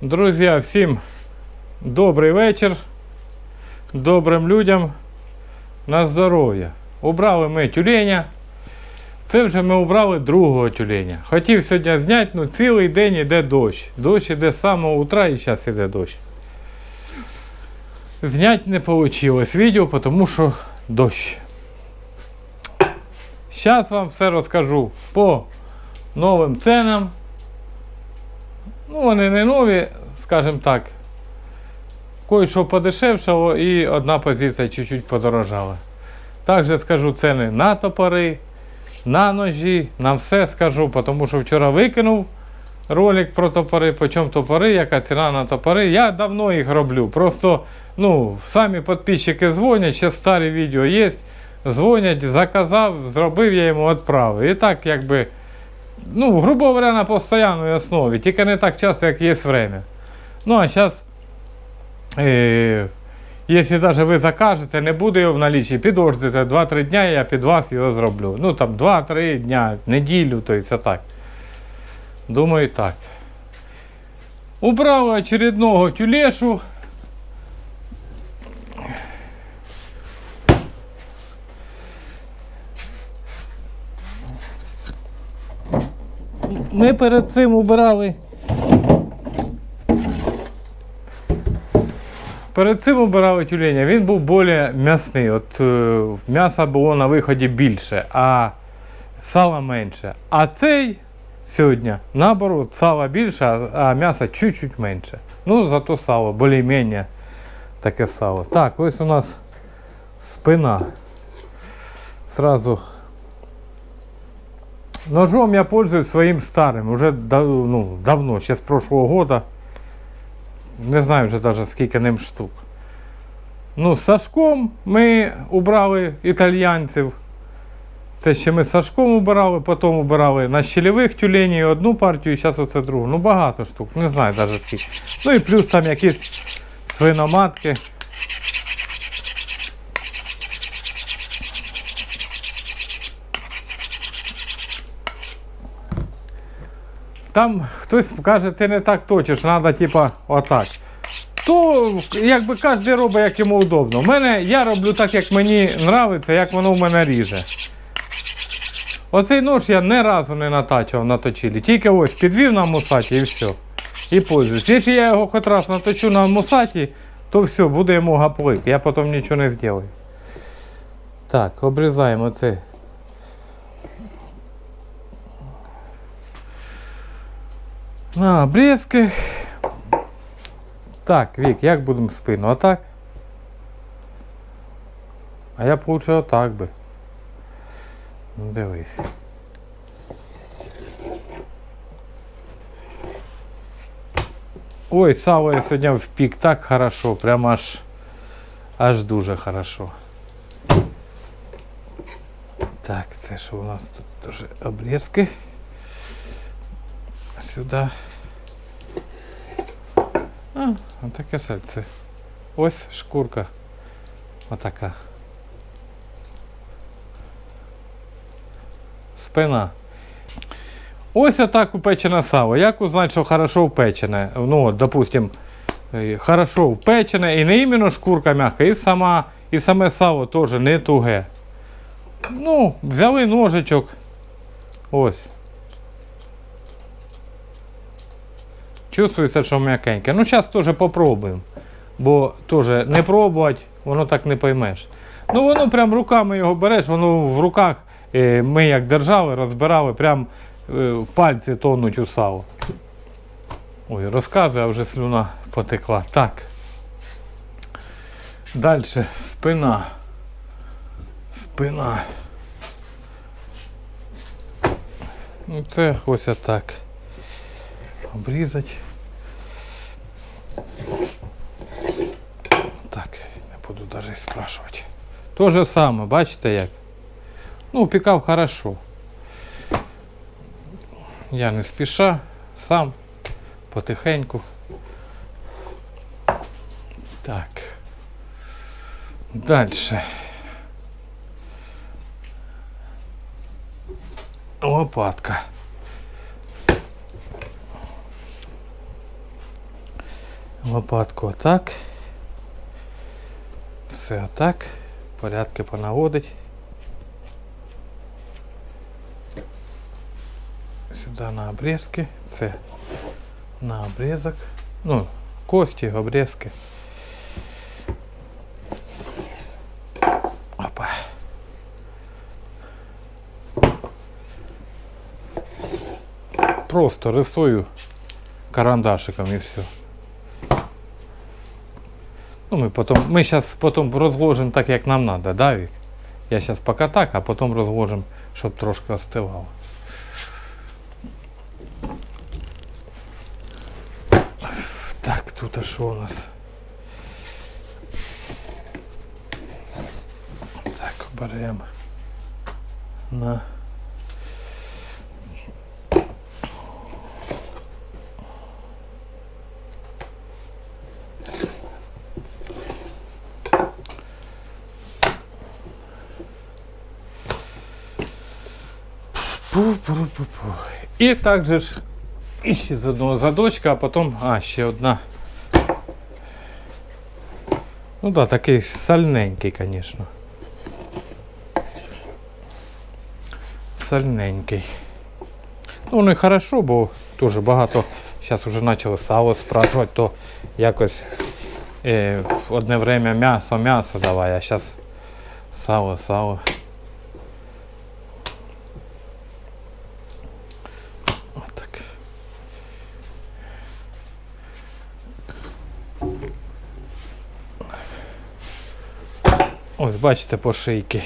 Друзі, всім добрий вечір. Добрим людям на здоров'я. Убрали ми тюленя. Це вже ми убрали другого тюленя. Хотів сьогодні зняти, ну цілий день іде дощ. Дощ іде з самого утра і зараз іде дощ. Зняти не вийшло відео, тому що дощ. Зараз вам все розкажу по новим ценам. Ну, вони не нові, скажімо так. Кое-що подешевшало і одна позиція чуть-чуть подорожала. Також скажу ціни на топори, на ножі, на все скажу, тому що вчора викинув ролик про топори, по чому топори, яка ціна на топори. Я давно їх роблю. Просто ну, самі підписчики дзвонять, ще старі відео є. Дзвонять, заказав, зробив я йому відправив. І так якби ну, грубо говоря, на постоянній основі, тільки не так часто, як є время. Ну, а зараз, е, якщо навіть ви закажете, не буде його в налічі, підождете 2-3 дня, я під вас його зроблю. Ну, там 2-3 дня, неділю, то це так. Думаю, так. Убрав очередного тюлешу. Ми перед цим убирали. Перед цим убирали тюленя, він був більш м'ясний. От е, м'яса було на виході більше, а сала менше. А цей сьогодні, наоборот, сала більше, а м'яса чуть-чуть менше. Ну, зато сало, більш-менш таке сало. Так, ось у нас спина. Сразу Ножом я пользуюсь своим старым, уже ну, давно, ще з прошлого года. Не знаю вже даже скільки ним штук. Ну, з Сашком ми убрали італьянців. Це ще ми з Сашком убирали, потім убирали на щелевих тюленів одну партію, і зараз оце другу. Ну багато штук, не знаю навіть скільки. Ну і плюс там якісь свиноматки. Там хтось каже, ти не так точиш, треба типа отак. То якби кожен робить, як йому удобно. У мене я роблю так, як мені подобається, як воно в мене ріже. Оцей нож я ні разу не натачував на точилі. Тільки ось підвів на мусаті і все. І пользуюсь. Якщо я його хоч раз наточу на мусаті, то все, буде йому гаплик. Я потім нічого не зроблю. Так, обрізаємо це. На обрізки. Так, Вік, як будемо спину? Отак? А я б лучше отак би. Ну, дивись. Ой, сало я сьогодні впік так хорошо, прям аж аж дуже хорошо. Так, це що у нас тут теж обрізки. Сюди. А, таке сальце. Ось шкурка. Отака. Спина. Ось отак упечене сало. Як узнати, що хорошо впечене? Ну, от, допустим, е, хорошо впечене і не іменно шкурка м'яка, і сама, і саме сало теж не туге. Ну, взяли ножичок. Ось. Чувствується, що м'якеньке. Ну, зараз теж попробуємо. Бо теж не пробувати, воно так не поймеш. Ну, воно прям руками його береш, воно в руках е, ми як держали, розбирали, прям е, пальці тонуть у сало. Ой, розказую, а вже слюна потекла. Так. Далі спина. Спина. Ну, Це ось отак. Обрізати. Так, не буду навіть спрашувати. То же саме, бачите як? Ну, пікав хорошо. Я не спіша, сам, потихеньку. Так. Дальше. Лопатка. Лопатку отак. Все отак. Порядки понаводить. Сюди на обрізки. Це на обрізок. Ну, кості, обрізки. Опа. Просто рисую карандашиком и все. Ну, мы потом, мы сейчас потом разложим так, як нам надо, да, Вик? Я сейчас пока так, а потом разложим, щоб трошки остивало. Так, тут а що у нас? Так, беремо на Пу-пу-пу-пу. І так же ж іще з одного задочка, а потім, а, ще одна. Ну да, такий сальненький, звісно. Сальненький. Ну, не хорошо, бо дуже багато зараз вже почали сало спрашувати, то якось е, одне время м'ясо, м'ясо давай, а зараз сало, сало. Бачите, по шийки.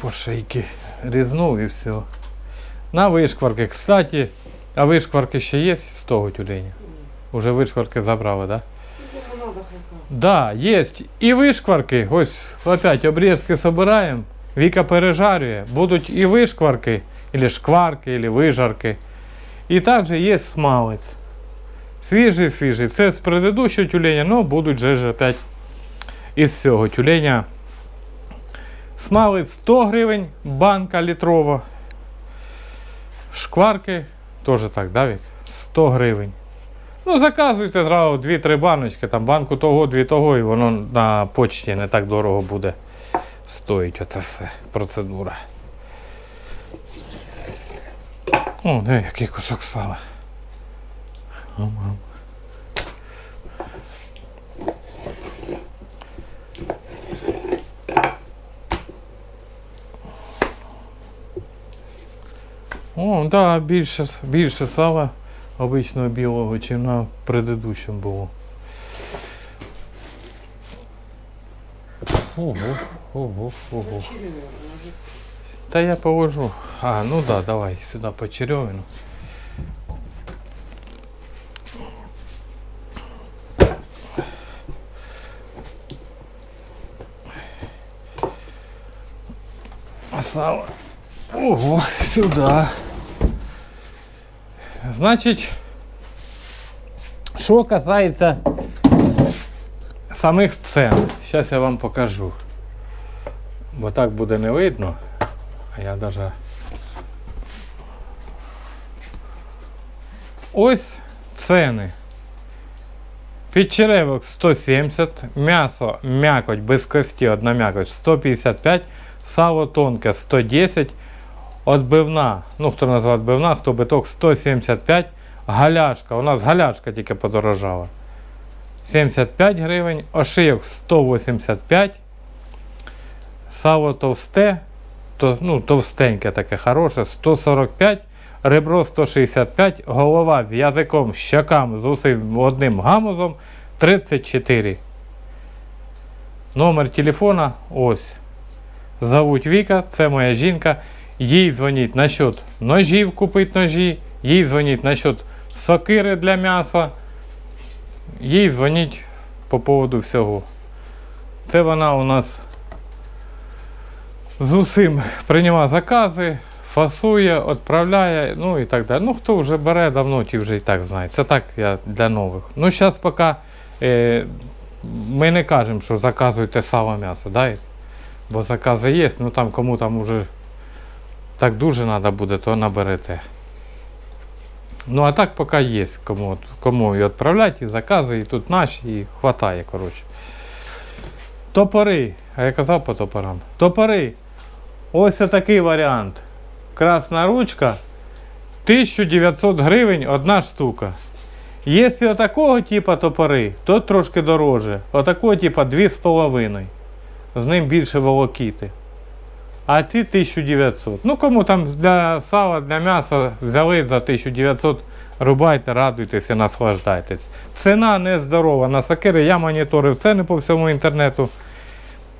По шийки різнув і все. На вишкварки, кстати, а вишкварки ще є з того тюленя? Уже вишкварки забрали, так? Да? Да, есть. И вышкварки. Ось опять обрезки собираем. Вика пережарює. Будуть і вишкварки, или шкварки, или вижарки. І також є смалець. Свіжий, свіжий. Це з предыдущого тюленя, но будуть же ж опять із цього тюленя. Смалець 100 гривень, банка літрова. Шкварки теж так, да, Вік? 100 гривень. Ну, заказуйте зразу 2-3 баночки, там банку того, дві того, і воно на почті не так дорого буде стоїть оце все, процедура. О, диви, який кусок сала. Ам-ам. О, да, більше, більше сала обичного білого, чим на предыдущому було. Ого, ого, ого. Та я положу. А, ну да, давай сюди по черевину. Сало. Ого, сюда. Значить, що касається самих цен, зараз я вам покажу. Бо так буде не видно. А я даже. Ось ціни. Підчеревок 170, м'ясо м'якоть без кості, одна м'якоть 155, сало тонке 110, Отбивна, ну хто назвав отбивна, хто биток 175, галяшка, у нас галяшка тільки подорожала. 75 гривень, ошийок 185, сало товсте, то, ну, товстеньке таке хороше, 145, ребро 165, голова з язиком, щокам з усім одним гамузом 34. Номер телефона ось. Зовуть Віка, це моя жінка. Їй дзвоніть насчет ножів купити ножі, їй дзвоніть насчет сокири для м'яса, їй дзвоніть по поводу всього. Це вона у нас з усім приймає закази, фасує, відправляє, ну і так далі. Ну, хто вже бере давно, ті вже і так знає. Це так я для нових. Ну, зараз поки е, ми не кажемо, що заказуйте сало м'ясо, да? Бо закази є, ну там кому там уже так дуже треба буде, то наберете. Ну а так поки є кому, кому і відправляти, і закази, і тут наші, і хватає, коротше. Топори. А я казав по топорам. Топори. Ось такий варіант. Красна ручка. 1900 гривень одна штука. Якщо такого типу топори, то трошки дороже. Отакого типу 2,5. З ним більше волокіти. А ці 1900. Ну кому там для сала, для м'яса взяли за 1900, рубайте, радуйтеся, наслаждайтесь. Ціна нездорова. На сакири я моніторив ціни по всьому інтернету.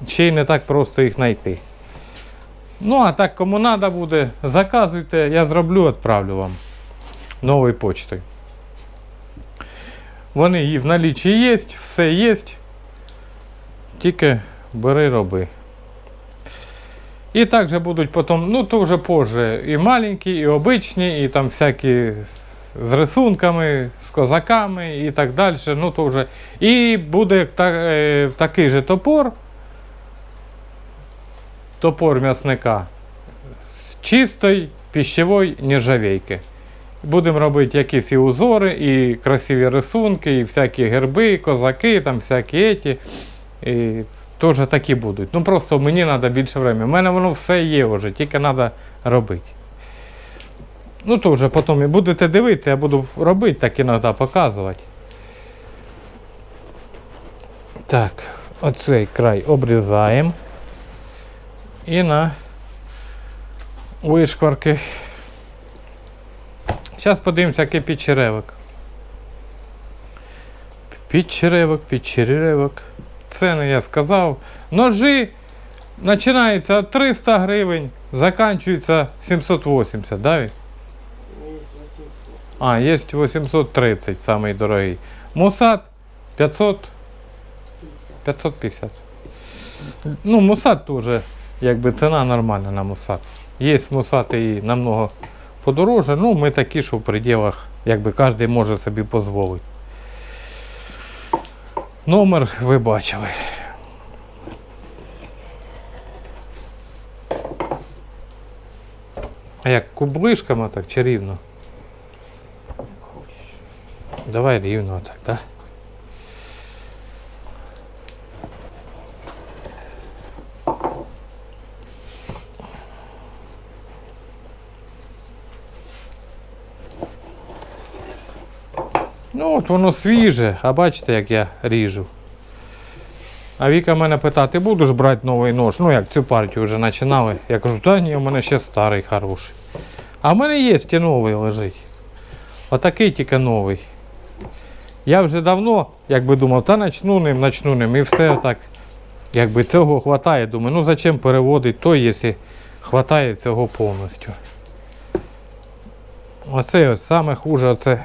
Ще й не так просто їх знайти. Ну, а так, кому треба буде, заказуйте, я зроблю, відправлю вам новою почтою. Вони і в налічі є, все є. Тільки бери, роби. І також будуть потім, ну то вже позже, і маленькі, і обичні, і там всякі з рисунками, з козаками і так далі. Ну то вже. І буде та, е, такий же топор. Топор м'ясника з чистої піщової нержавейки. Будемо робити якісь і узори, і красиві рисунки, і всякі герби, козаки, там всякі еті. І теж такі будуть. Ну просто мені треба більше времени. У мене воно все є вже, тільки треба робити. Ну то вже потім і будете дивитися, я буду робити, так іноді показувати. Так, оцей край обрізаємо. І на вишкварки. Зараз подивимося, який підчеревик. Підчеревик, підчеревик. Ціни я сказав. Ножі починаються від 300 гривень, закінчуються 780, да? А, є 830, самий дорогий. Мусат 500, 550. Ну, мусат теж, якби ціна нормальна на мусат. Є мусати і намного подороже, ну ми такі, що в пределах, якби кожен може собі дозволити. Номер ви бачили. А як кублишками так чи рівно? Давай рівно так, так? Ну, от воно свіже, а бачите, як я ріжу. А Віка мене питає, ти будеш брати новий нож? Ну як цю партію вже починали. Я кажу, та ні, у мене ще старий хороший. А в мене є і новий лежить. Отакий тільки новий. Я вже давно, якби думав, та начну ним, начну ним. І все так, якби цього вистачає. Думаю, ну зачем переводити той, якщо вистачає цього повністю. Оце ось саме хуже, оце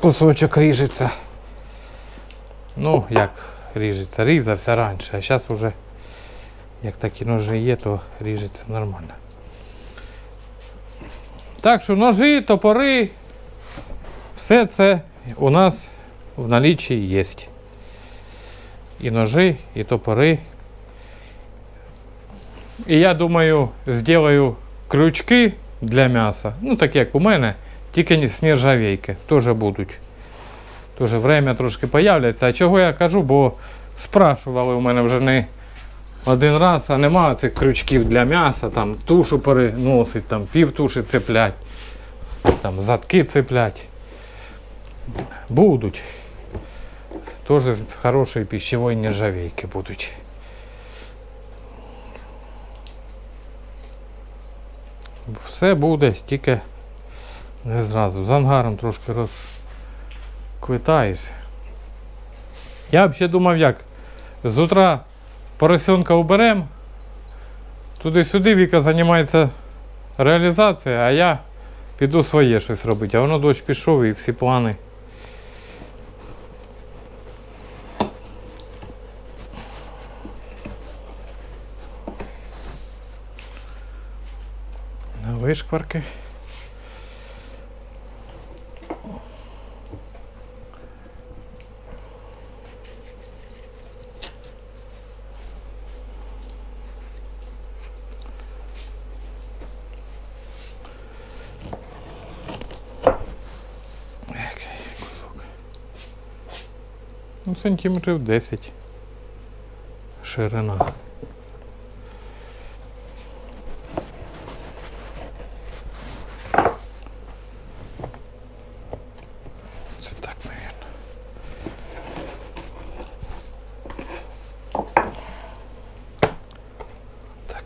кусочок ріжеться. Ну, як ріжеться, різався раніше, а зараз вже, як такі ножі є, то ріжеться нормально. Так що ножі, топори, все це у нас в налічі є. І ножі, і топори. І я думаю, зроблю крючки для м'яса. Ну, так як у мене, тільки не з нержавейки. Теж будуть. Теж время трошки появляться. А чого я кажу, бо спрашували у мене вже не один раз, а немає цих крючків для м'яса, там тушу переносить, там пів туші цеплять, там задки цеплять. Будуть. Теж з хорошої пищевої нержавейки будуть. Все буде, тільки не зразу. З ангаром трошки розквитаєш. Я взагалі думав як. З утра поросенка уберем, туди-сюди Віка займається реалізацією, а я піду своє щось робити. А воно дощ пішов і всі плани. Вишкварки. Ну, сантиметрів 10 ширина. Це так, мабуть. Так.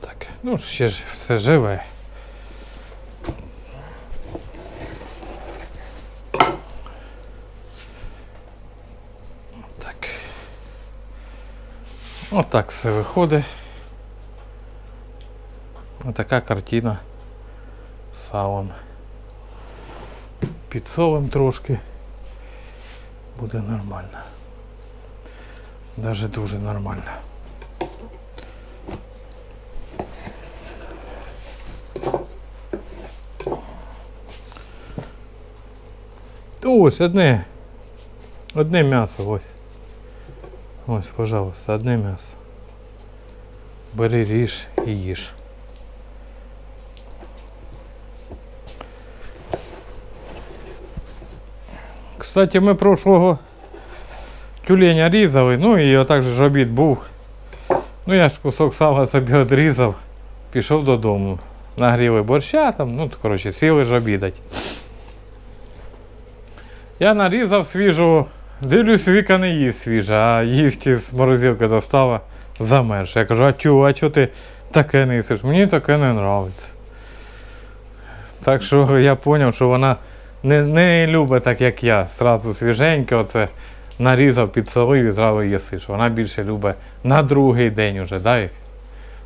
Так, ну ще ж все живе. Так. Отак все виходить. Отака картина салом. Підсолим трошки. Буде нормально. Даже дуже нормально. Ось одне. Одне м'ясо, ось. Ось, пожалуйста, одне м'ясо. Бери ріж і їж. Кстати, ми прошлого тюленя різали, ну і отак же ж обід був. Ну я ж кусок сала собі відрізав, пішов додому. Нагріли борща там, ну коротше, сіли ж обідать. Я нарізав свіжого, дивлюсь, Віка не їсть свіже, а їсть із морозилки достала замерз. Я кажу, а тю, а чого ти таке не їсиш? Мені таке не подобається. Так що я зрозумів, що вона не, не любить так, як я. Сразу свіженьке, оце нарізав, підсолив і зразу їсиш. Вона більше любить на другий день уже, да?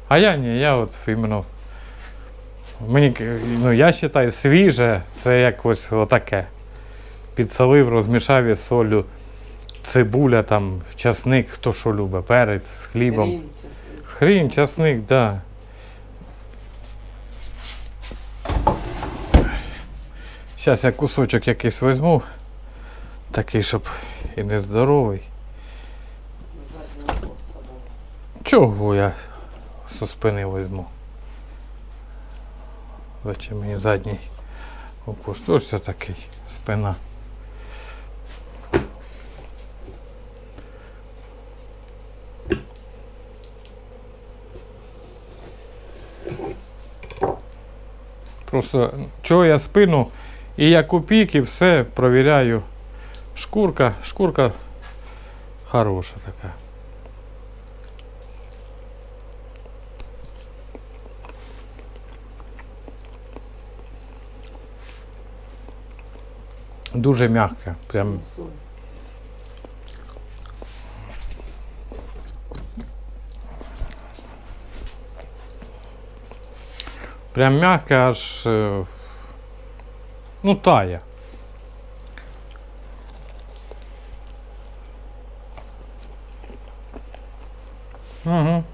А я ні, я от іменно. Мені, ну, я вважаю, свіже це якось отаке підсолив, розмішав із солью, цибуля, там, часник, хто що любить, перець з хлібом. Хрін, часник, да. Зараз я кусочок якийсь візьму, такий, щоб і не здоровий. заднього хвоста був. Чого я зі спини візьму? Зачем мені задній укус? Ось це такий спина. Просто чого я спину і я купік і все провіряю. Шкурка, шкурка хороша така. Дуже м'яке. Прям Прям м'яке аж. е, Ну, тає. Угу.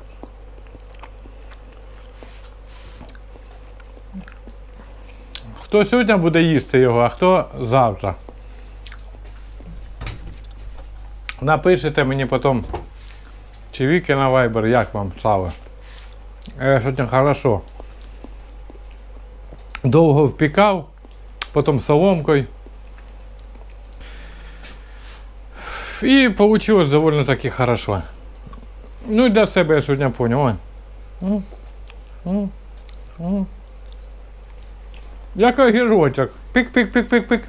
Хто сьогодні буде їсти його, а хто завтра? Напишите мені потім, чи віки на Viber, як вам сало. Я сьогодні хорошо. Довго впікав, потім соломкою. І вийшло доволі таки хорошо. Ну і для себе я сьогодні м. Як огірочок. Пик-пик-пик-пик-пик.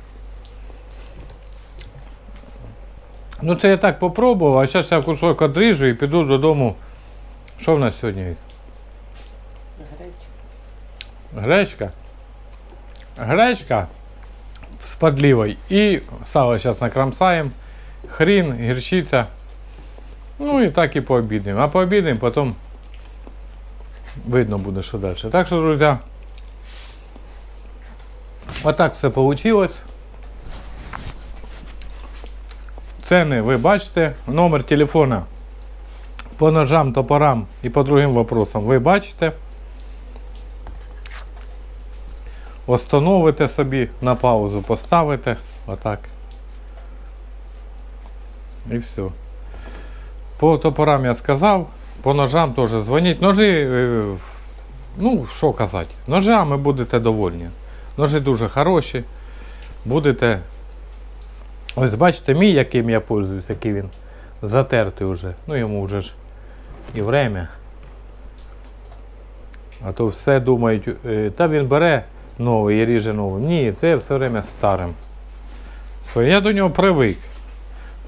Ну це я так попробував, а зараз я кусок одріжу і піду додому. Що в нас сьогодні? Гречка. Гречка. Гречка з подливой. І сало зараз накромсаємо. Хрін, гірчиця. Ну і так і пообідаємо. А пообідаємо, потім видно буде, що далі. Так що, друзі, отак все вийшло. Ціни ви бачите. Номер телефона по ножам, топорам і по другим вопросам ви бачите. Остановите собі, на паузу поставите. Отак. І все. По топорам я сказав, по ножам теж дзвоніть. Ножі е, ну, що казати, ножами будете довольні. Ножи дуже хороші. Будете. Ось бачите, мій, яким я пользуюсь, який він затертий вже. Ну йому вже ж і время. А то все думають, е, та він бере новий і ріже новим. Ні, це все время старим. Я до нього привик.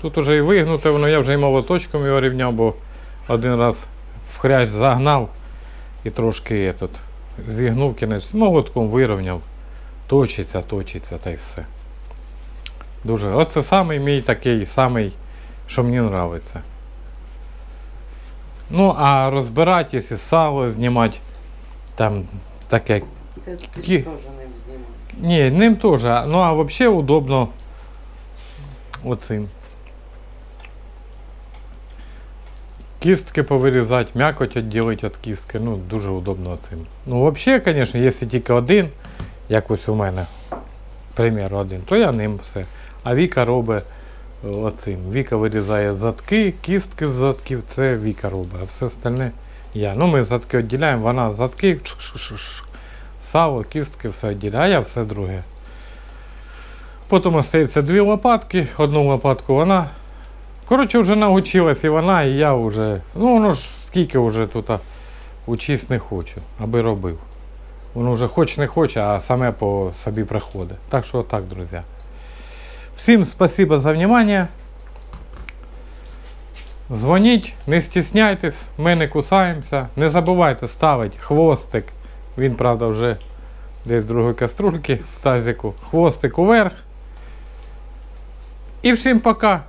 Тут уже і вигнуте, воно я вже і молоточком його рівняв, бо один раз в хрящ загнав і трошки этот, зігнув кінець, молотком вирівняв. Точиться, точиться та й все. Дуже. Оце самий мій такий, самий, що мені подобається. Ну, а розбирати, якщо сало знімати, там таке. Ти, ти Кі- теж не знімаєш. Ні, ним теж. Ну а взагалі удобно оцим. Кістки повирізати, м'якоть відділити від кістки. Ну, дуже удобно цим. Ну, взагалі, звісно, якщо тільки один, як ось у мене, примір один, то я ним все. А Віка робить е, оцим. Віка вирізає задки, кістки з задків, це Віка робить, а все остальне я. Ну, ми задки відділяємо, вона задки, чш-чш-чш, сало, кістки, все відділяє, а все друге. Потім остається дві лопатки, одну лопатку вона. Коротше, вже навчилась і вона, і я вже. Ну, воно ж скільки вже тут учись не хочу, аби робив. Воно вже хоч не хоче, а саме по собі приходить. Так що так, друзі. Всім спасибо за внимание. Дзвоніть, не стісняйтесь, ми не кусаємося. Не забувайте ставити хвостик. Він, правда, вже десь другої каструльки в тазику. Хвостик уверх. І всім пока.